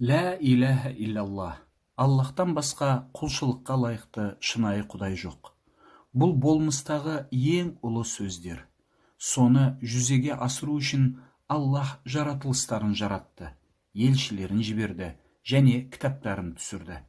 лә иляха иллаллах аллахтан басқа құлшылыққа лайықты шынайы құдай жоқ. Бұл болмыстағы ең ұлы сөздер. Соны жүзеге асыру үшін аллах жаратылыстарын жаратты елшілерін жіберді және кітаптарын түсірді.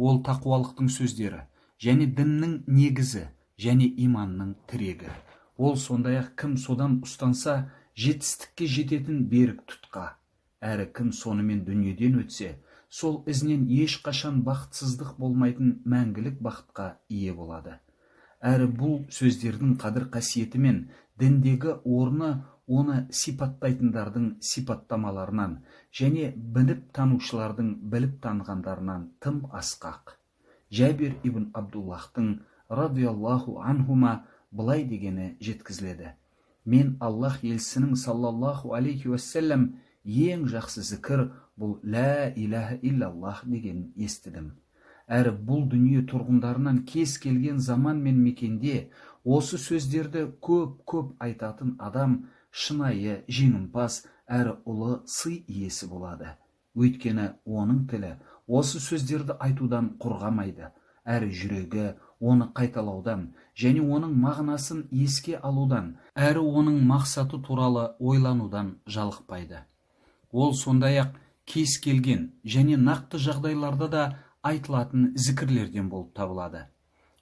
Ол тақуалықтың сөздері және діннің негізі және иманның тірегі. Ол сондай ақ кім содан ұстанса жетістікке жететін берік тұтқа. Әрі кім сонымен дүниеден өтсе сол ізінен ешқашан бақытсыздық болмайтын мәңгілік бақытқа ие болады. Әрі бұл сөздердің қадір қасиеті мен діндегі орны оны сипаттайтындардың сипаттамаларынан және біліп танушылардың біліп танығандарынан тым асқақ. Жәбир ибн абдуллахтың радиаллаху анхума былай дегені жеткізіледі. Мен аллах елшісінің саллаллаху алейхи уассалам ең жақсы зікір бұл лә иляха иллаллах дегенін естідім. Әрі бұл дүние тұрғындарынан кез келген заман мен мекенде осы сөздерді көп көп айтатын адам шынайы жеңімпаз әрі ұлы сый иесі болады. Өйткені оның тілі осы сөздерді айтудан құрғамайды әрі жүрегі оны қайталаудан және оның мағынасын еске алудан әрі оның мақсаты туралы ойланудан жалықпайды. Ол сондай ақ кез келген және нақты жағдайларда да айтылатын зікірлерден болып табылады.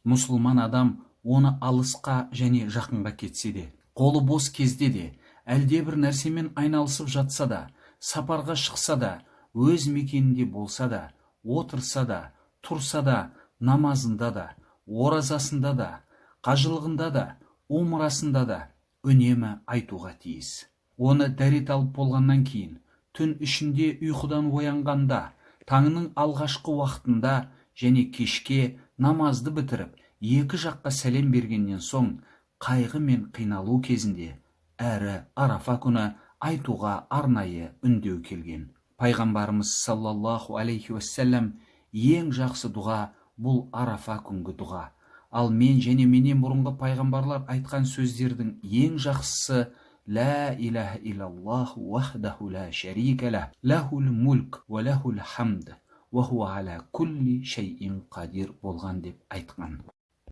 Мұсылман адам оны алысқа және жақынға кетсе де қолы бос кезде де әлде бір нәрсемен айналысып жатса да сапарға шықса да өз мекенінде болса да отырса да тұрса да намазында да оразасында да қажылығында да умрасында да үнемі айтуға тиіс. Оны дәрет алып болғаннан кейін түн ішінде ұйқыдан оянғанда таңның алғашқы уақытында және кешке намазды бітіріп екі жаққа сәлем бергеннен соң қайғы мен қиналу кезінде әрі арафа күні айтуға арнайы үндеу келген. Пайғамбарымыз саллаллаху алейхи уассалам ең жақсы дұға бұл арафа күнгі дұға. Ал мен және менен бұрынғы пайғамбарлар айтқан сөздердің ең жақсысы лә иляха иллаллах уахдаху ла шарика лах лахул мульк уа лахул хамд уа хуа ала кулли шайин қадир болған деп айтқан